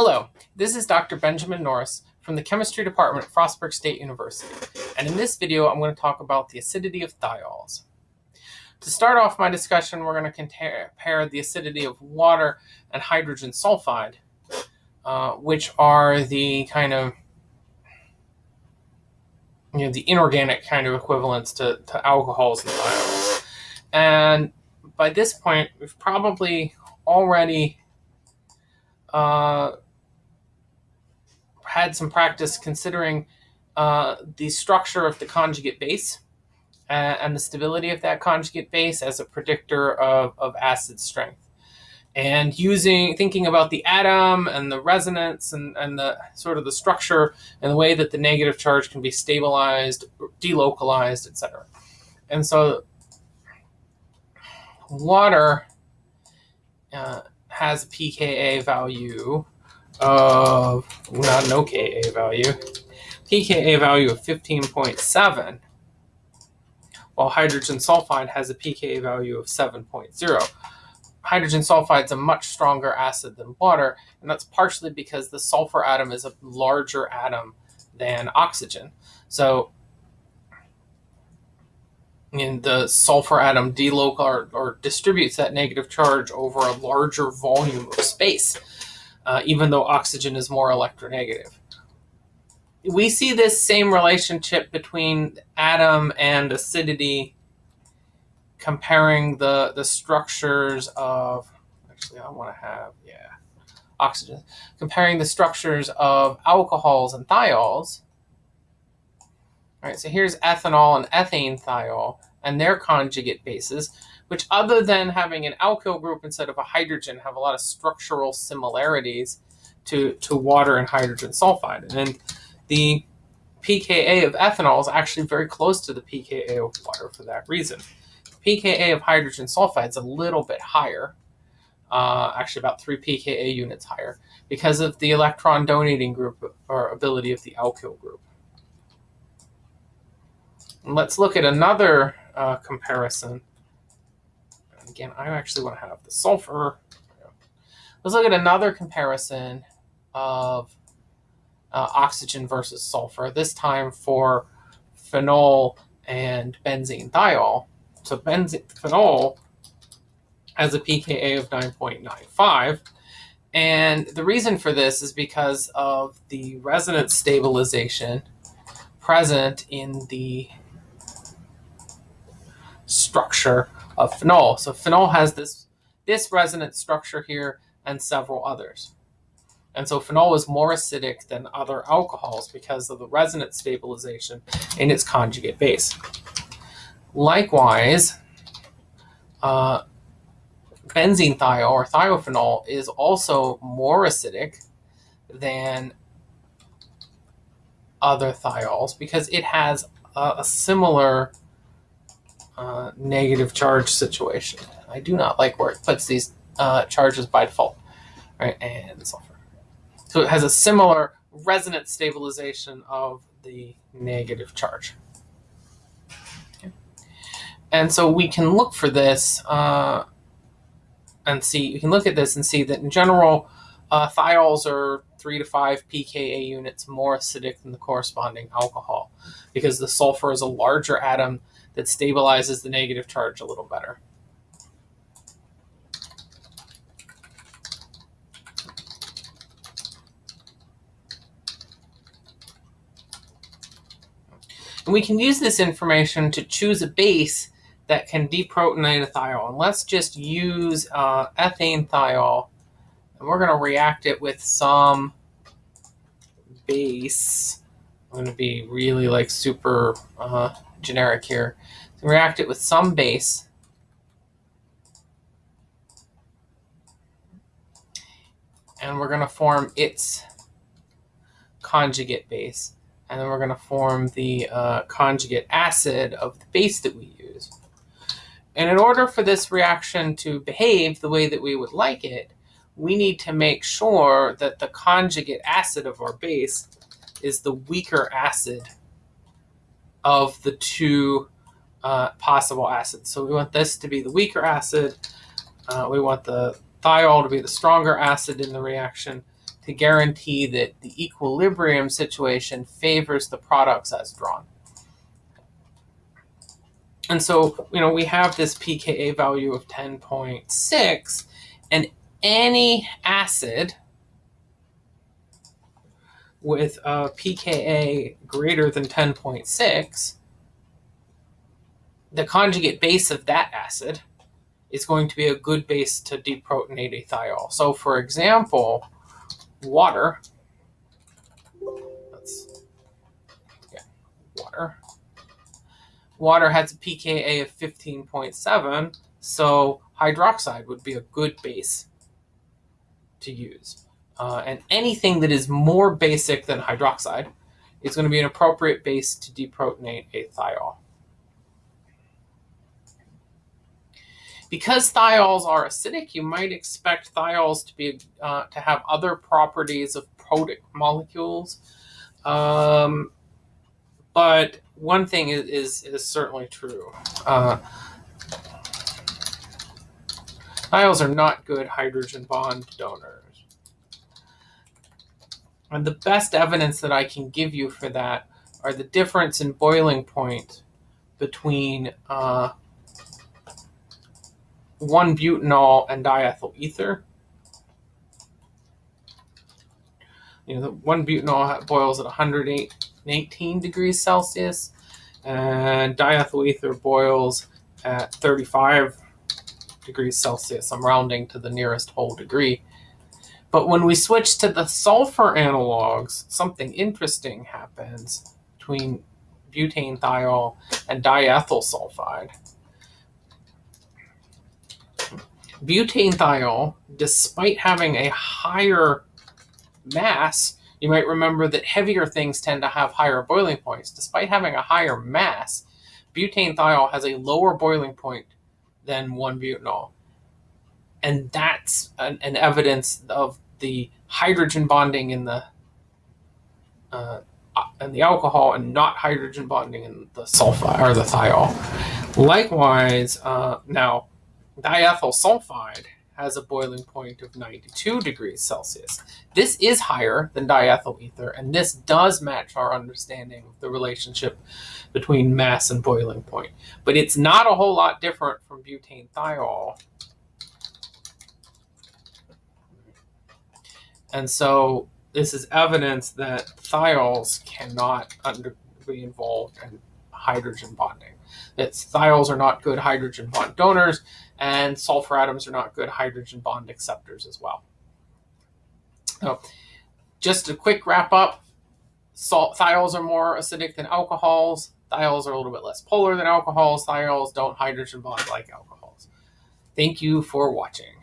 Hello, this is Dr. Benjamin Norris from the chemistry department at Frostburg State University. And in this video, I'm going to talk about the acidity of thiols. To start off my discussion, we're going to compare the acidity of water and hydrogen sulfide, uh, which are the kind of you know, the inorganic kind of equivalents to, to alcohols and thiols. And by this point, we've probably already uh, had some practice considering uh, the structure of the conjugate base uh, and the stability of that conjugate base as a predictor of, of acid strength. And using thinking about the atom and the resonance and, and the sort of the structure and the way that the negative charge can be stabilized, delocalized, etc. And so water uh, has a pKa value Uh, of not an OKA value, pKa value of 15.7, while hydrogen sulfide has a pKa value of 7.0. Hydrogen sulfide is a much stronger acid than water, and that's partially because the sulfur atom is a larger atom than oxygen. So in the sulfur atom delocal or, or distributes that negative charge over a larger volume of space uh, even though oxygen is more electronegative. We see this same relationship between atom and acidity comparing the, the structures of, actually I want to have, yeah, oxygen, comparing the structures of alcohols and thiols. All right, so here's ethanol and ethane thiol and their conjugate bases which other than having an alkyl group instead of a hydrogen, have a lot of structural similarities to, to water and hydrogen sulfide. And the pKa of ethanol is actually very close to the pKa of water for that reason. pKa of hydrogen sulfide is a little bit higher, uh, actually about 3 pKa units higher, because of the electron donating group or ability of the alkyl group. And let's look at another uh, comparison again, I actually want to have the sulfur. Let's look at another comparison of uh, oxygen versus sulfur, this time for phenol and benzene thiol. So benzene, phenol has a pKa of 9.95. And the reason for this is because of the resonance stabilization present in the structure of phenol. So phenol has this, this resonance structure here and several others. And so phenol is more acidic than other alcohols because of the resonance stabilization in its conjugate base. Likewise, uh, benzene thiol or thiophenol is also more acidic than other thiols because it has a, a similar uh, negative charge situation. I do not like where it puts these uh, charges by default, right? And sulfur. So it has a similar resonance stabilization of the negative charge. Okay. And so we can look for this uh, and see, you can look at this and see that in general, uh, thiols are three to five pKa units more acidic than the corresponding alcohol because the sulfur is a larger atom that stabilizes the negative charge a little better. And we can use this information to choose a base that can deprotonate a thiol. And let's just use uh, ethane thiol. And we're going to react it with some base. I'm going to be really like super uh, generic here. So react it with some base. And we're going to form its conjugate base. And then we're going to form the uh, conjugate acid of the base that we use. And in order for this reaction to behave the way that we would like it, we need to make sure that the conjugate acid of our base is the weaker acid of the two uh, possible acids. So we want this to be the weaker acid. Uh, we want the thiol to be the stronger acid in the reaction. to guarantee that the equilibrium situation favors the products as drawn. And so, you know, we have this pKa value of 10.6, and any acid with a pKa greater than 10.6, the conjugate base of that acid is going to be a good base to deprotonate a thiol. So for example, water, let's, yeah, water. Water has a pKa of 15.7, so hydroxide would be a good base to use. Uh, and anything that is more basic than hydroxide is going to be an appropriate base to deprotonate a thiol. Because thiols are acidic, you might expect thiols to be uh, to have other properties of protic molecules. Um, but one thing is, is, is certainly true. Uh, thiols are not good hydrogen bond donors. And the best evidence that I can give you for that are the difference in boiling point between uh, 1-butanol and diethyl ether. You know, the 1-butanol boils at 118 degrees Celsius, and diethyl ether boils at 35 degrees Celsius. I'm rounding to the nearest whole degree. But when we switch to the sulfur analogs, something interesting happens between butane thiol and diethyl sulfide. Butane thiol, despite having a higher mass, you might remember that heavier things tend to have higher boiling points. Despite having a higher mass, butane thiol has a lower boiling point than 1-butanol. And that's an, an, evidence of the hydrogen bonding in the uh, in the alcohol and not hydrogen bonding in the sulfide or the thiol. Likewise, uh, now diethyl sulfide has a boiling point of 92 degrees Celsius. This is higher than diethyl ether, and this does match our understanding of the relationship between mass and boiling point. But it's not a whole lot different from butane thiol. And so this is evidence that thiols cannot under, be involved in hydrogen bonding. That thiols are not good hydrogen bond donors, and sulfur atoms are not good hydrogen bond acceptors as well. So just a quick wrap up, salt thiols are more acidic than alcohols. Thiols are a little bit less polar than alcohols. Thiols don't hydrogen bond like alcohols. Thank you for watching.